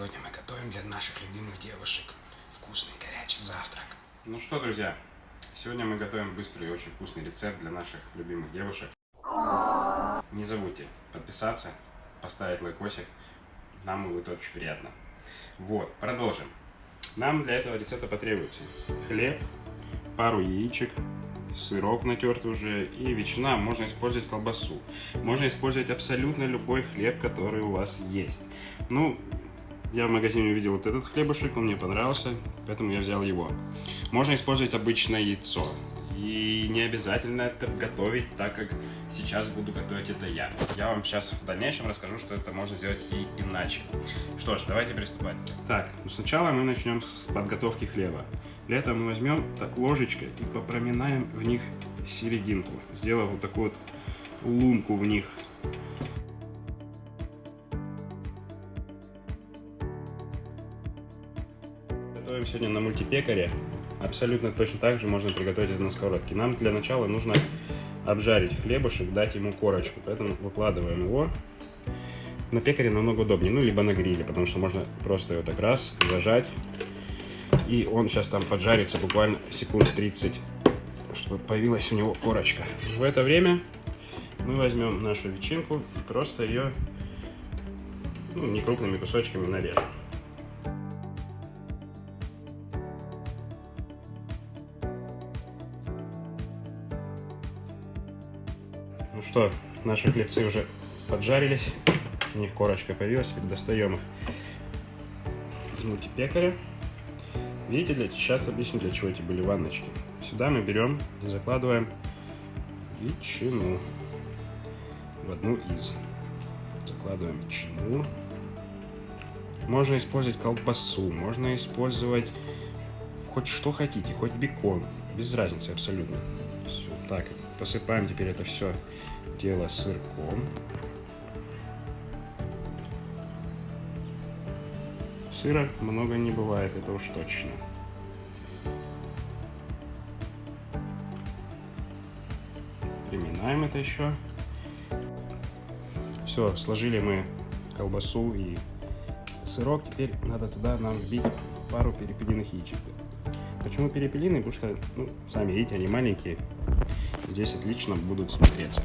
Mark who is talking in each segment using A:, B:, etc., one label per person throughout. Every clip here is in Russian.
A: Сегодня мы готовим для наших любимых девушек вкусный горячий завтрак. Ну что, друзья, сегодня мы готовим быстрый и очень вкусный рецепт для наших любимых девушек. Не забудьте подписаться, поставить лайкосик, нам будет очень приятно. Вот, продолжим. Нам для этого рецепта потребуется хлеб, пару яичек, сырок натерт уже и ветчина. Можно использовать колбасу. Можно использовать абсолютно любой хлеб, который у вас есть. Ну, я в магазине увидел вот этот хлебушек, он мне понравился, поэтому я взял его. Можно использовать обычное яйцо. И не обязательно это готовить, так как сейчас буду готовить это я. Я вам сейчас в дальнейшем расскажу, что это можно сделать и иначе. Что ж, давайте приступать. Так, ну сначала мы начнем с подготовки хлеба. Для этого мы возьмем так ложечкой и попроминаем в них серединку, сделав вот такую вот лунку в них. Готовим сегодня на мультипекаре. Абсолютно точно так же можно приготовить это на сковородке. Нам для начала нужно обжарить хлебушек, дать ему корочку. Поэтому выкладываем его. На пекаре намного удобнее, ну либо на гриле, потому что можно просто его так раз зажать. И он сейчас там поджарится буквально секунд 30, чтобы появилась у него корочка. В это время мы возьмем нашу ветчинку и просто ее ну, не крупными кусочками нарежем. Ну что, наши хлебцы уже поджарились, у них корочка появилась, теперь достаем их из мультипекаря. Видите, для, сейчас объясню, для чего эти были ванночки. Сюда мы берем и закладываем ветчину в одну из. Закладываем ветчину. Можно использовать колбасу, можно использовать хоть что хотите, хоть бекон. Без разницы абсолютно. Все. Так, посыпаем теперь это все дело сырком. Сыра много не бывает, это уж точно. Приминаем это еще. Все, сложили мы колбасу и сырок. Теперь надо туда нам вбить пару перепелиных яичек. Почему перепелиные? Потому что, ну, сами видите, они маленькие. Здесь отлично будут смотреться.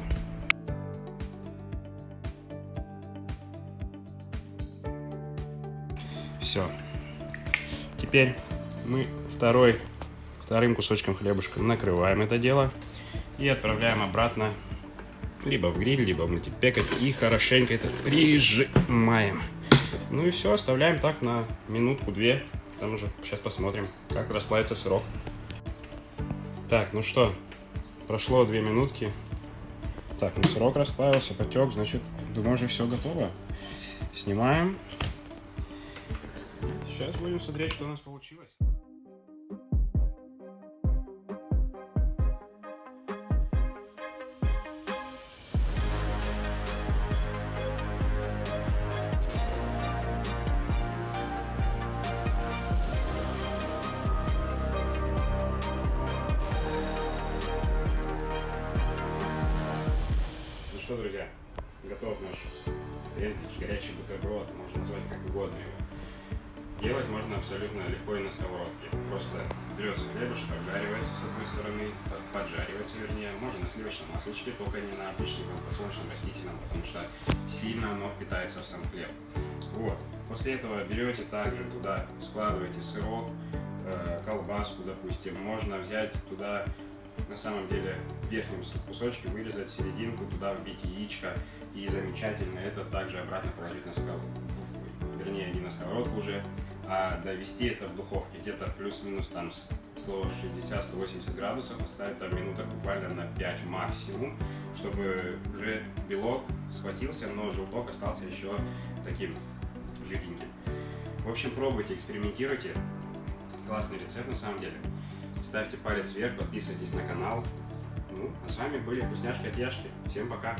A: Все. Теперь мы второй, вторым кусочком хлебушка накрываем это дело и отправляем обратно либо в гриль, либо в мультипекать и хорошенько это прижимаем. Ну и все, оставляем так на минутку-две. Там уже сейчас посмотрим, как расплавится сырок. Так, ну что, прошло две минутки. Так, ну сырок расплавился, потек, значит, думаю, уже все готово. Снимаем. Сейчас будем смотреть, что у нас получилось. Что, друзья, готов наш сэндвич, горячий бутерброд, можно назвать как угодно его. Делать можно абсолютно легко и на сковородке. Просто берется хлебушек, обжаривается с одной стороны, поджаривается вернее, можно на сливочном масличке, только не на обычном, а подсолнечном растительном, потому что сильно оно впитается в сам хлеб. Вот. После этого берете также туда, складываете сырок, э, колбаску, допустим. Можно взять туда, на самом деле, в верхнем кусочке вырезать серединку, туда вбить яичко. И замечательно это также обратно положить на сковородку. Вернее, не на сковородку уже, а довести это в духовке. Где-то плюс-минус там 160-180 градусов. Оставить там минуток буквально на 5 максимум, чтобы уже белок схватился, но желток остался еще таким жиденьким. В общем, пробуйте, экспериментируйте. Классный рецепт на самом деле. Ставьте палец вверх, подписывайтесь на канал. Ну, а с вами были вкусняшки от Яшки. Всем пока!